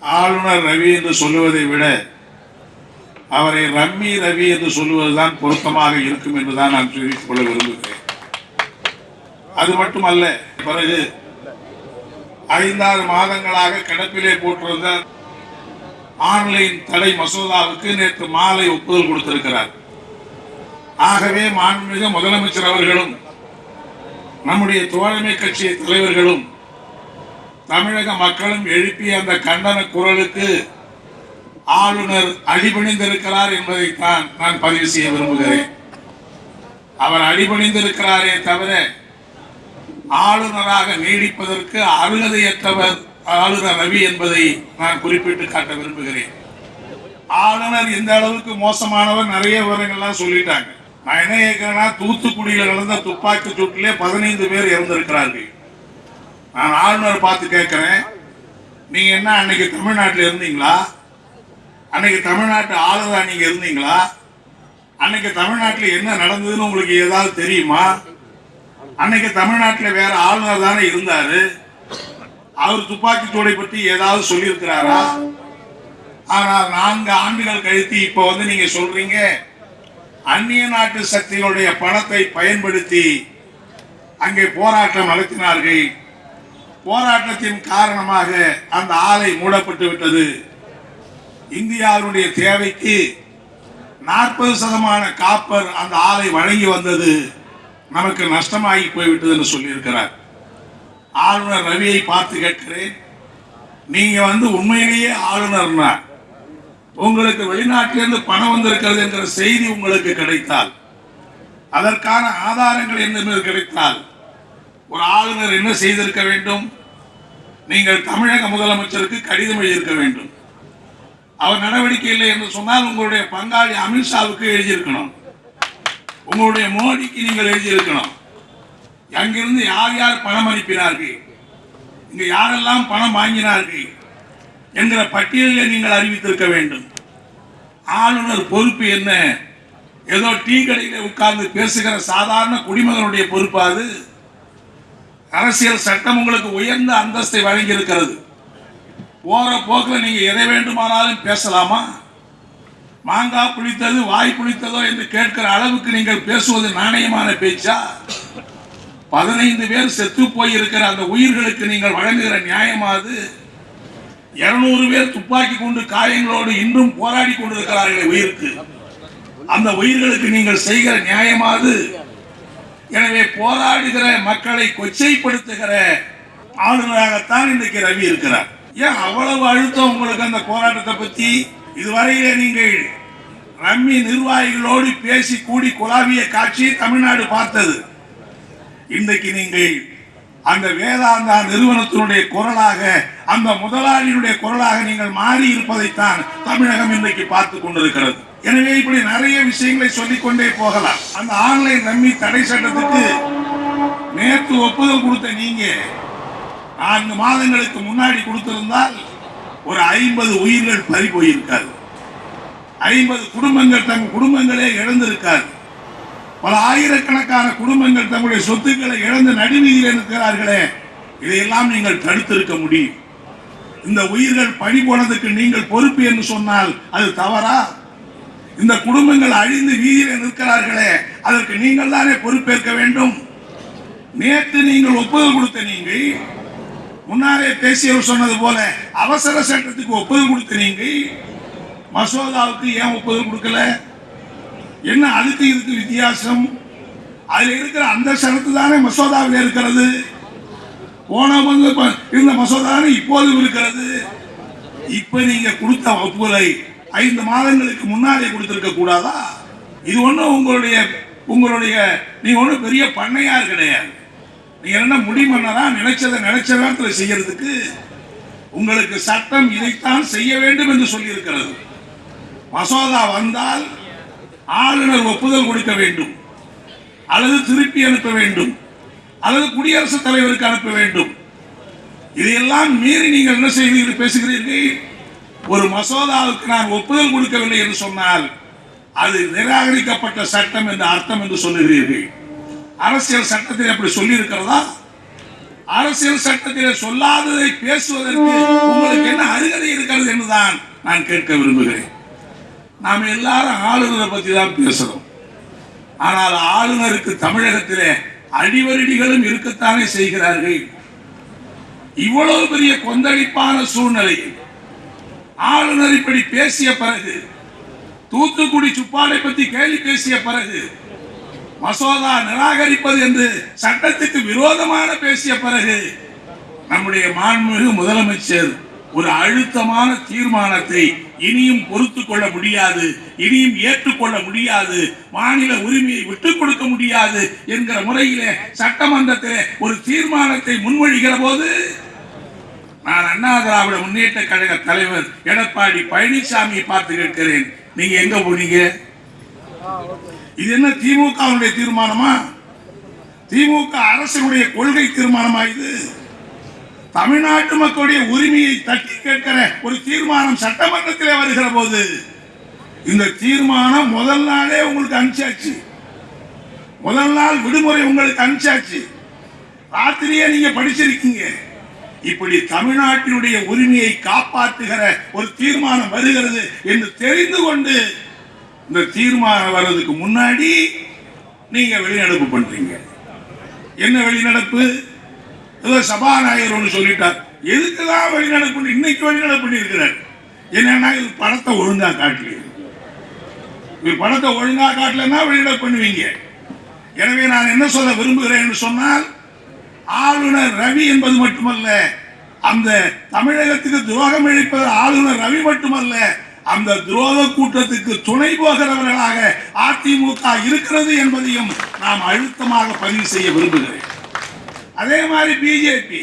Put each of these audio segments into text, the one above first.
ஆளுநர் ரவி என்று சொல்லுவதை விட அவரை ரம்மி ரவி என்று சொல்லுவதுதான் பொருத்தமாக இருக்கும் என்றுதான் நான் தெரிவித்துக் கொள்ள விரும்புகிறேன். அது மட்டுமல்ல பிறகு ஐந்தாறு மாதங்களாக கிடப்பிலே போட்டிருந்த ஆன்லைன் தடை மசோதாவுக்கு நேற்று மாலை ஒப்புதல் கொடுத்திருக்கிறார். ஆகவே மாண்புமிகு முதலமைச்சர் அவர்களும் நம்முடைய தோழமை கட்சி தலைவர்களும் தமிழக மக்களும் எழுப்பிய அந்த கண்டன குரலுக்கு ஆளுநர் அடிபணிந்திருக்கிறார் என்பதைத்தான் நான் பதிவு செய்ய விரும்புகிறேன். அவர் அடிபணிந்திருக்கிறாரே தவிர ஆளுநராக நீடிப்பதற்கு அருகதையற்றவர் ஆளுநர் ரவி என்பதை நான் குறிப்பிட்டு காட்ட விரும்புகிறேன். ஆளுநர் இந்த அளவுக்கு மோசமானவர் நிறைய விவரங்கள்லாம் சொல்லிட்டாங்க. நான் என்ன கேட்கிறேன்னா தூத்துக்குடியில் நடந்த துப்பாக்கி சூட்டிலே பதினைந்து பேர் இறந்திருக்கிறார்கள். நான் ஆளுநர் பார்த்து கேட்குறேன். நீங்க என்ன அன்னைக்கு தமிழ்நாட்டில் இருந்தீங்களா? அன்னைக்கு தமிழ்நாட்டு ஆளுநரா நீங்க இருந்தீங்களா? அன்னைக்கு தமிழ்நாட்டில் என்ன நடந்ததுன்னு உங்களுக்கு ஏதாவது தெரியுமா? அன்னைக்கு தமிழ்நாட்டில் வேற ஆளுநர் தானே இருந்தாரு. அவர் துப்பாக்கி சூடை பற்றி ஏதாவது சொல்லியிருக்கிறாரா? ஆனால் நான்கு ஆண்டுகள் கழித்து இப்போ வந்து நீங்க சொல்றீங்க அந்நிய நாட்டு சக்திகளுடைய பணத்தை பயன்படுத்தி அங்கே போராட்டம் நடத்தினார்கள். போராட்டத்தின் காரணமாக அந்த ஆலை மூடப்பட்டு விட்டது. இந்தியாவுடைய தேவைக்கு நாற்பது சதமான காப்பர் அந்த ஆலை வழங்கி வந்தது. நமக்கு நஷ்டமாகி போய்விட்டது என்று சொல்லியிருக்கிறார். ஆளுநர் ரவியை பார்த்து கேட்கிறேன். நீங்கள் வந்து உண்மையிலேயே ஆளுநர்னா உங்களுக்கு வெளிநாட்டிலிருந்து பணம் வந்திருக்கிறது என்கிற செய்தி உங்களுக்கு கிடைத்தால் அதற்கான ஆதாரங்கள் என்ன கிடைத்தால் ஒரு ஆளுநர் என்ன செய்திருக்க வேண்டும்? நீங்கள் தமிழக முதலமைச்சருக்கு கடிதம் எழுதியிருக்க வேண்டும். அவர் நடவடிக்கை இல்லை என்று சொன்னால் உங்களுடைய பங்காளி அமித்ஷாவுக்கு எழுதியிருக்கணும். உங்களுடைய மோடிக்கு நீங்கள் எழுதியிருக்கணும். அங்கிருந்து யார் யார் பணம் அனுப்பினார்கள்? இங்க யாரெல்லாம் பணம் வாங்கினார்கள்? என்கிற பட்டியலை நீங்கள் அறிவித்திருக்க வேண்டும். ஆளுநர் பொறுப்பு என்ன? ஏதோ டீ கடையில் உட்கார்ந்து பேசுகிற சாதாரண குடிமகனுடைய பொறுப்பு அது. அரசியல் சட்டம் உங்களுக்கு உயர்ந்த அந்தஸ்தை வழங்கி இருக்கிறது போற போக்கில் நீங்கள் எதை வேண்டுமானாலும் பேசலாமா? மாங்காய் புளித்தது வாய் புளித்ததோ என்று கேட்கிற அளவுக்கு நீங்கள் பேசுவது நாணயமான பேச்சா? பதினைந்து பேர் செத்து போயிருக்கிற அந்த உயிர்களுக்கு நீங்கள் வழங்குகிற நியாயமாது? இருநூறு பேர் துப்பாக்கி கொண்டு காயங்களோடு இன்றும் போராடி கொண்டிருக்கிறார்கள் உயிருக்கு. அந்த உயிர்களுக்கு நீங்கள் செய்கிற நியாயமாது? எனவே போராடுகிற மக்களை கொச்சைப்படுத்துகிற ஆளுநராகத்தான் இன்றைக்கு ரவி இருக்கிறார். ஏன் அவ்வளவு அழுத்தம் உங்களுக்கு அந்த போராட்டத்தை பற்றி இதுவரையிலே நீங்கள் ரம்மி நிர்வாகிகளோடு பேசி கூடி குழாவிய காட்சி தமிழ்நாடு பார்த்தது. இன்றைக்கு நீங்கள் அந்த வேதாந்தா நிறுவனத்தினுடைய குரலாக அந்த முதலாளியினுடைய குரலாக நீங்கள் மாறி இருப்பதைத்தான் தமிழகம் இன்றைக்கு பார்த்து கொண்டிருக்கிறது. எனவே இப்படி நிறைய விஷயங்களை சொல்லிக்கொண்டே போகலாம். அந்த ஆன்லைன் ரம்மி தடை சட்டத்துக்கு நேற்று ஒப்புதல் கொடுத்த நீங்க நான்கு மாதங்களுக்கு முன்னாடி கொடுத்திருந்தால் ஒரு ஐம்பது உயிர்கள் பறி போயிருக்காது. ஐம்பது குடும்பங்கள் தம் குடும்பங்களே இழந்திருக்காது. பல ஆயிரக்கணக்கான குடும்பங்கள் தங்களுடைய சொத்துக்களை இழந்து நடுவீதியில் இருக்கிறார்களே இதையெல்லாம் நீங்கள் தடுத்திருக்க முடியும். இந்த உயிர்கள் பணி போனதுக்கு நீங்கள் பொறுப்பு என்று சொன்னால் அது தவறா? இந்த குடும்பங்கள் அழிந்து வீதியில் நிற்கிறார்களே அதற்கு நீங்கள் தானே பொறுப்பேற்க வேண்டும்? நேற்று நீங்கள் ஒப்புதல் கொடுத்த நீங்கள் முன்னாரே பேசியவர் சொன்னது போல அவசர சட்டத்துக்கு ஒப்புதல் கொடுத்த நீங்கள் மசோதாவுக்கு ஏன் ஒப்புதல் கொடுக்கல? என்ன அதுக்கு இதுக்கு வித்தியாசம்? அதில் இருக்கிற அந்த சரத்து தானே மசோதாவில் இருக்கிறது. போன வந்து இருந்த மசோதானே இப்போதும் இருக்கிறது. இப்போ நீங்கள் கொடுத்த ஒப்புதலை ஐந்து மாதங்களுக்கு முன்னாலே கொடுத்திருக்க கூடாதா? இது ஒன்றும் உங்களுடைய உங்களுடைய நீ ஒன்றும் பெரிய பண்ணையார் கிடையாது. நீ என்ன முடிமன்னரா நினைச்சதை நினைச்ச நேரத்தில் செய்யறதுக்கு உங்களுக்கு சட்டம் இதைத்தான் செய்ய வேண்டும் என்று சொல்லியிருக்கிறது. மசோதா வந்தால் ஆளுநர் ஒப்புதல் கொடுக்க வேண்டும். அல்லது திருப்பி அனுப்ப வேண்டும். அல்லது குடியரசுத் தலைவருக்கு அனுப்ப வேண்டும். இதையெல்லாம் மீறி நீங்கள் என்ன செய்வீர்கள்? பேசுகிறீர்கள். ஒரு மசோதாவுக்கு நான் ஒப்புதல் கொடுக்கவில்லை என்று சொன்னால் அது நிராகரிக்கப்பட்ட சட்டம் என்று அர்த்தம் என்று சொல்லுகிறீர்கள். அரசியல் சட்டத்தில் அப்படி சொல்லி இருக்கிறதா அரசியல் சட்டத்தில் சொல்லாததை பேசுவதற்கு உங்களுக்கு என்ன அருகதை இருக்கிறது என்றுதான் நான் கேட்க விரும்புகிறேன். நாம் எல்லாரும் ஆளுநரை பற்றி தான் பேசுகிறோம் ஆனால் ஆளுநருக்கு தமிழகத்திலே அடிவரடிகளும் இருக்கத்தானே செய்கிறார்கள். இவ்வளவு பெரிய கொந்தளிப்பான சூழ்நிலையில் ஆளுநர் இப்படி பேசிய பிறகு தூத்துக்குடி சுப்பாடை பற்றி கேள்வி பேசிய பிறகு மசோதா நிராகரிப்பது என்று சட்டத்துக்கு விரோதமான பேசிய பிறகு நம்முடைய மாண்புமிகு முதலமைச்சர் ஒரு அழுத்தமான தீர்மானத்தை இனியும் பொறுத்து கொள்ள முடியாது இனியும் ஏற்றுக்கொள்ள முடியாது மாநில உரிமையை விட்டுக் கொடுக்க முடியாது என்கிற முறையிலே சட்டமன்றத்திலே ஒரு தீர்மானத்தை முன்மொழிகிற போது நான் அண்ணா திராவிட முன்னேற்ற கழக தலைவர் எடப்பாடி பழனிசாமியை பார்த்து கேட்கிறேன். நீங்க எங்க போனீங்க? இது என்ன திமுகவுடைய தீர்மானமா? திமுக அரசனுடைய கொள்கை தீர்மானமா இது? தமிழ்நாட்டு மக்களுடைய உரிமையை தட்டி கேட்கிற ஒரு தீர்மானம் சட்டமன்றத்திலே வருகிற போது இந்த தீர்மானம் முதல் நாளே உங்களுக்கு அனுப்பிச்சாச்சு. முதல் நாள் விடுமுறை உங்களுக்கு அனுப்பிச்சாச்சு. ராத்திரியே நீங்க படிச்சிருக்கீங்க. இப்படி தமிழ்நாட்டினுடைய உரிமையை காப்பாற்றுகிற ஒரு தீர்மானம் வருகிறது என்று தெரிந்து கொண்டு இந்த தீர்மானம் வர்றதுக்கு முன்னாடி நீங்க வெளிநடப்பு பண்றீங்க. என்ன வெளிநடப்பு? ஏதோ சபாநாயகர் ஒன்று சொல்லிட்டார். எதுக்குதான் வெளிநடப்பு இன்னைக்கு வெளிநடப்பு பண்ணியிருக்கிறார்? என்னன்னா இது படத்தை ஒழுங்கா காட்டல. இது படத்தை ஒழுங்கா காட்டலன்னா வெளிநடப்பு பண்ணுவீங்க. எனவே நான் என்ன சொல்ல விரும்புகிறேன் என்று சொன்னால் ஆளுநர் ரவி என்பது மட்டுமல்ல அந்த தமிழகத்துக்கு துரோகம் இழைப்பது ஆளுநர் ரவி மட்டுமல்ல அந்த துரோக கூட்டத்துக்கு துணை போகிறவர்களாக அதிமுக இருக்கிறது என்பதையும் நாம் அழுத்தமாக பதிவு செய்ய விரும்புகிறேன். அதே மாதிரி பிஜேபி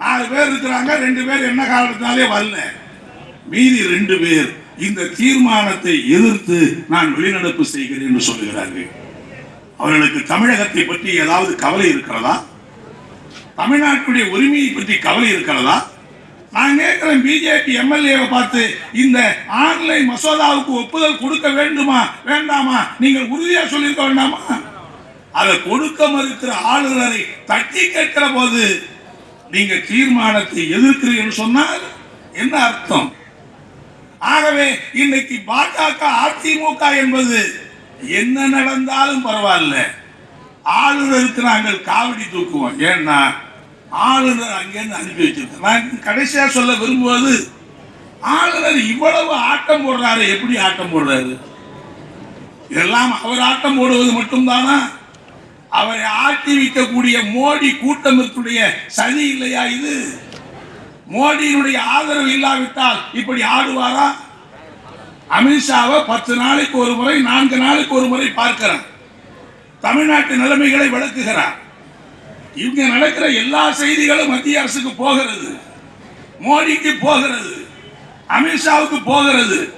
நாலு பேர் இருக்கிறாங்க ரெண்டு பேர் என்ன காரணத்தினாலே வரல. மீதி ரெண்டு பேர் இந்த தீர்மானத்தை எதிர்த்து நான் வெளிநடப்பு செய்கிறேன் என்று சொல்லுகிறார்கள். அவர்களுக்கு தமிழகத்தை பற்றி ஏதாவது கவலை இருக்கிறதா? தமிழ்நாட்டுடைய உரிமையை பற்றி கவலை இருக்கிறதா? நான் கேட்கிறேன் பிஜேபி எம்எல்ஏவை பார்த்து இந்த ஆன்லைன் மசோதாவுக்கு ஒப்புதல் கொடுக்க வேண்டுமா வேண்டாமா? நீங்கள் உறுதியாக சொல்லியிருக்க வேண்டாமா? அதை கொடுக்க மறுக்கிற ஆளுநரை தட்டி கேட்கிற போது நீங்க தீர்மானத்தை எதிர்க்கிறீர்கள் சொன்னால் என்ன அர்த்தம்? ஆகவே இன்னைக்கு பாஜக அதிமுக என்பது என்ன நடந்தாலும் பரவாயில்ல. ஆளுநருக்கு நாங்கள் காவடி தூக்குவோம். ஏன்னா ஆளுநர் அங்கேருந்து அனுப்பி வைக்கிறது. நான் கடைசியாக சொல்ல விரும்புவது ஆளுநர் இவ்வளவு ஆட்டம் போடுறாரு எப்படி ஆட்டம் போடுறாரு? எல்லாம் அவர் ஆட்டம் போடுவது மட்டும்தானா? அவரை ஆட்டி வைக்கக்கூடிய மோடி கூட்டமிற்குடைய சதி இல்லையா இது? மோடியினுடைய ஆதரவு இல்லாவிட்டால் இப்படி ஆடுவாரா? அமித்ஷாவை பத்து நாளைக்கு ஒரு முறை நான்கு நாளைக்கு ஒரு முறை பார்க்கிறார். தமிழ்நாட்டு நிலைமைகளை விளக்குகிறார். இங்க நடக்கிற எல்லா செய்திகளும் மத்திய அரசுக்கு போகிறது. மோடிக்கு போகிறது. அமித்ஷாவுக்கு போகிறது.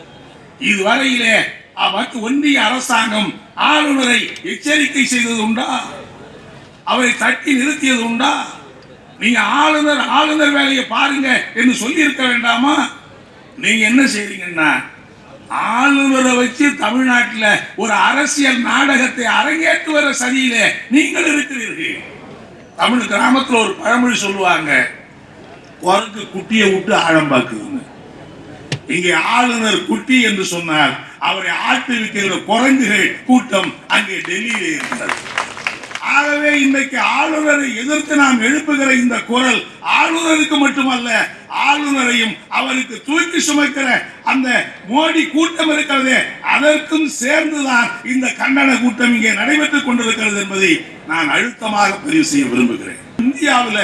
இதுவரையிலே அவர் ஒன்றிய அரசாங்கம் ஆளுநரை எச்சரிக்கை செய்தது உண்டா? அவரை தட்டி நிறுத்தியது உண்டா? நீங்க ஆளுநர் ஆளுநர் வேலையை பாருங்க என்று சொல்லி இருக்க வேண்டாமா? நீங்க என்ன செய்றீங்கன்னா ஆளுநரை வச்சு தமிழ்நாட்டில் ஒரு அரசியல் நாடகத்தை அரங்கேற்றுவர சதியில நீங்கள் இருக்கிறீர்கள். தமிழ் கிராமத்தில் ஒரு பழமொழி சொல்லுவாங்க குரங்கு குட்டியை விட்டு ஆழம் பார்க்குதுங்க இங்கே ஆளுநர் குட்டி என்று சொன்னார் அவரை ஆட்டு வைக்கிற குரங்குகள் கூட்டம் அங்கே டெல்லியிலே இருக்கிறது. ஆகவே இன்றைக்கு ஆளுநரை எதிர்த்து நாம் எழுப்புகிற இந்த குரல் ஆளுநருக்கு மட்டுமல்ல ஆளுநரையும் அவருக்கு தூக்கி சுமக்கிற அந்த மோடி கூட்டம் இருக்கிறதே அதற்கும் சேர்ந்துதான் இந்த கண்டன கூட்டம் இங்கே நடைபெற்றுக் கொண்டிருக்கிறது என்பதை நான் அழுத்தமாக பதிவு செய்ய விரும்புகிறேன். இந்தியாவில்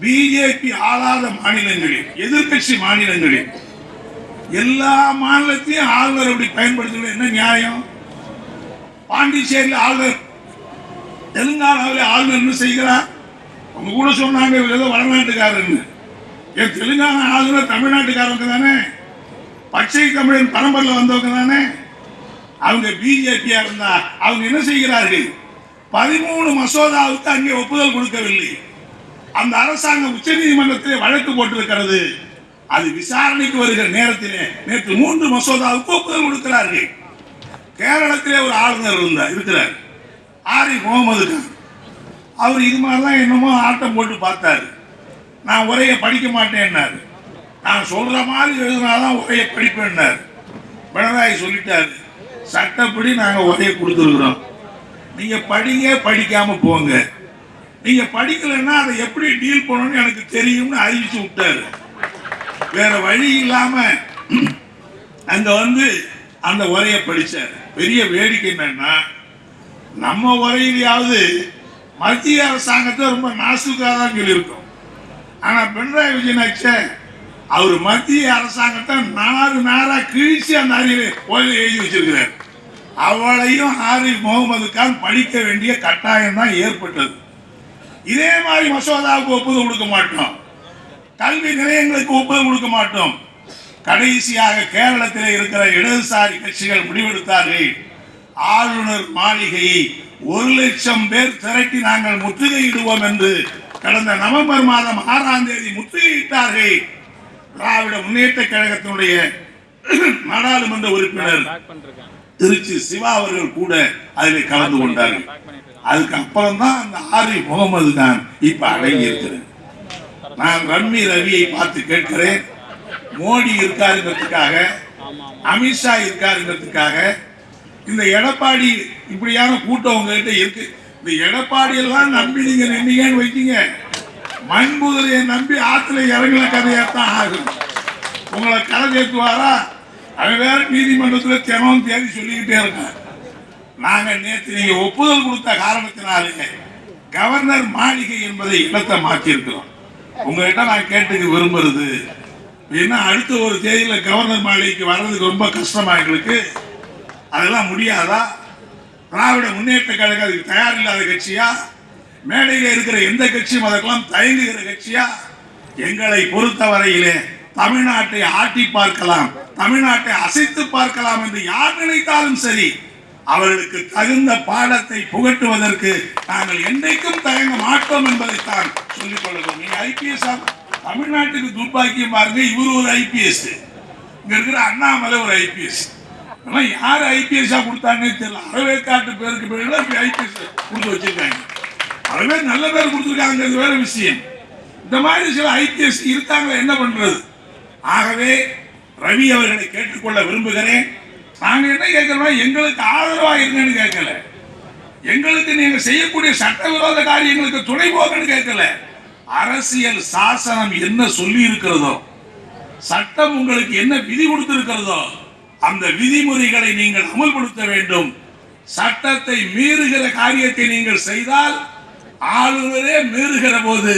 பிஜேபி ஆளாத மாநிலங்களில் எதிர்க்கட்சி மாநிலங்களில் எல்லா மாநிலத்தையும் ஆளுநர் அப்படி பயன்படுத்துவது என்ன நியாயம்? பாண்டிச்சேரியில் ஆளுநர் தெலுங்கானாவில் ஆளுநர் என்ன செய்கிறார்? அவங்க கூட சொன்னாங்க இவர் ஏதோ வடநாட்டுக்காரன்னு என் தெலுங்கானா ஆளுநர் தமிழ்நாட்டுக்காரவங்க தானே? பச்சை தமிழன் பரம்பரில் வந்தவங்க தானே? அவங்க பிஜேபியா இருந்தா அவங்க என்ன செய்கிறார்கள்? பதிமூணு மசோதாவுக்கு அங்கே ஒப்புதல் கொடுக்கவில்லை. அந்த அரசாங்கம் உச்சநீதிமன்றத்திலே வழக்கு போட்டிருக்கிறது. அது விசாரணைக்கு வருகிற நேரத்திலே நேற்று மூன்று மசோதாவுக்கு ஒப்புதல் கொடுக்கிறார்கள். கேரளத்திலே ஒரு ஆளுநர் இருந்தார் இருக்கிறார். ஆரி முகமது கான் அவர் இது மாதிரிலாம் என்னமோ ஆட்டம் போட்டு பார்த்தாரு. நான் உரையை படிக்க மாட்டேன்னாரு. நான் சொல்கிற மாதிரி எழுதினாதான் உரையை படிப்பேன்னாரு. பினராயி சொல்லிட்டாரு சட்டப்படி நாங்கள் உரையை கொடுத்துருக்குறோம். நீங்கள் படிங்க படிக்காமல் போங்க. நீங்கள் படிக்கலைன்னா அதை எப்படி டீல் பண்ணணும்னு எனக்கு தெரியும்னு அறிவிச்சு விட்டாரு. வேற வழி இல்லாமல் அங்கே வந்து அந்த உரையை படித்தார் பெரிய வேடிக்கை என்னன்னா நம்ம உரையிலையாவது மத்திய அரசாங்கத்தை ரொம்ப நாசுக்காக தான் சொல்லியிருக்கோம். ஆனால் பினராயி விஜயன் அவர் மத்திய அரசாங்கத்தை நாலு நாளாக கிழிச்சு அந்த அறிவை உரையில எழுதி வச்சிருக்கிறார். அவளையும் ஆரிஃப் முகமது கான் படிக்க வேண்டிய கட்டாயம் தான் ஏற்பட்டது. இதே மாதிரி மசோதாவுக்கு ஒப்புதல் கொடுக்க மாட்டோம். கல்வி நிலையங்களுக்கு ஒப்புதல் கொடுக்க மாட்டோம். கடைசியாக கேரளத்தில் இருக்கிற இடதுசாரி கட்சிகள் முடிவெடுத்தார்கள். ஆளுநர் மாளிகையை ஒரு லட்சம் பேர் திரட்டி நாங்கள் முற்றுகையிடுவோம் என்று கடந்த நவம்பர் மாதம் ஆறாம் தேதி முற்றுகையிட்டார்கள். திராவிட முன்னேற்ற கழகத்தினுடைய நாடாளுமன்ற உறுப்பினர் திருச்சி சிவா அவர்கள் கூட அதில் கலந்து கொண்டார்கள். அதுக்கு அப்புறம் தான் அந்த ஆரி முகமது தான் இப்ப அடங்கி நான் ரம்மி ரவியை பார்த்து கேட்கிறேன். மோடி இருக்காருங்கிறதுக்காக அமித்ஷா இருக்காருங்கிறதுக்காக இந்த எடப்பாடி இப்படியான கூட்டம் உங்ககிட்ட இருக்கு. இந்த எடப்பாடியெல்லாம் நம்பி நீங்க நின்னீங்கன்னு வைக்கீங்க மண்புதலையை நம்பி ஆத்துல இறங்கின கதையாத்தான் ஆகும் உங்களை கதை கேட்டுவாரா அவன் வேற நீதிமன்றத்தில் தினம் தேதி சொல்லிக்கிட்டே இருக்கான். நாங்கள் நேற்று நீங்கள் ஒப்புதல் கொடுத்த காரணத்தினாலே கவர்னர் மாளிகை என்பதை இடத்தை மாற்றியிருக்கிறோம். உங்ககிட்ட நான் கேட்டுக்க விரும்புறது ஏன்னா அடுத்த ஒரு தேதியில் கவர்னர் மாளிகைக்கு வர்றதுக்கு ரொம்ப கஷ்டமாக எங்களுக்கு. அதெல்லாம் முடியாதா? திராவிட முன்னேற்ற கழகம் அதுக்கு தயார் இல்லாத கட்சியா? மேடையில் இருக்கிற எந்த கட்சியும் அதற்கெல்லாம் தயங்குகிற கட்சியா? எங்களை பொறுத்தவரையிலே தமிழ்நாட்டை ஆட்டி பார்க்கலாம் தமிழ்நாட்டை அசைத்து பார்க்கலாம் என்று யார் நினைத்தாலும் சரி அவர்களுக்கு தகுந்த பாடத்தை புகட்டுவதற்கு நாங்கள் என்றைக்கும் தயங்க மாட்டோம் என்பதைத்தான் சொல்லிக் கொள்கிறோம். நீங்க ஐபிஎஸ் தமிழ்நாட்டுக்கு துர்பாக்கியம் பாருங்க இவர் ஒரு ஐபிஎஸ் இங்க இருக்கிற அண்ணாமலை ஒரு ஐபிஎஸ் ஆனால் யார் ஐபிஎஸ்ஸாக கொடுத்தாங்கன்னு தெரியல. அறவேற்காட்டு பேருக்கு பேர்ல ஐபிஎஸ் கொடுத்து வச்சிருக்காங்க. அறவே நல்ல பேர் கொடுத்துருக்காங்கிறது வேற விஷயம். இந்த மாதிரி சில ஐபிஎஸ் இருக்காங்களே என்ன பண்ணுறது ஆகவே ரவி அவர்களை கேட்டுக்கொள்ள விரும்புகிறேன். நாங்கள் என்ன கேட்குறோம் எங்களுக்கு ஆதரவாக இருங்கன்னு கேட்கல. எங்களுக்கு நீங்கள் செய்யக்கூடிய சட்டவிரோத காரியங்களுக்கு துணை போகன்னு கேட்கல. அரசியல் சாசனம் என்ன சொல்லி இருக்கிறதோ சட்டம் உங்களுக்கு என்ன விதி கொடுத்துருக்கிறதோ அந்த விதிமுறைகளை நீங்கள் அமல்படுத்த வேண்டும். சட்டத்தை மீறுகிற காரியத்தை நீங்கள் செய்தால் ஆளுநரே மீறுகிற போது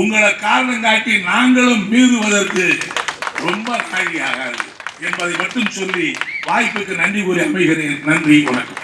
உங்களை காரணம் காட்டி நாங்களும் மீறுவதற்கு ரொம்ப காரியாகாது என்பதை மட்டும் சொல்லி வாய்ப்புக்கு நன்றி கூறி அமைகிறேன். நன்றி வணக்கம்.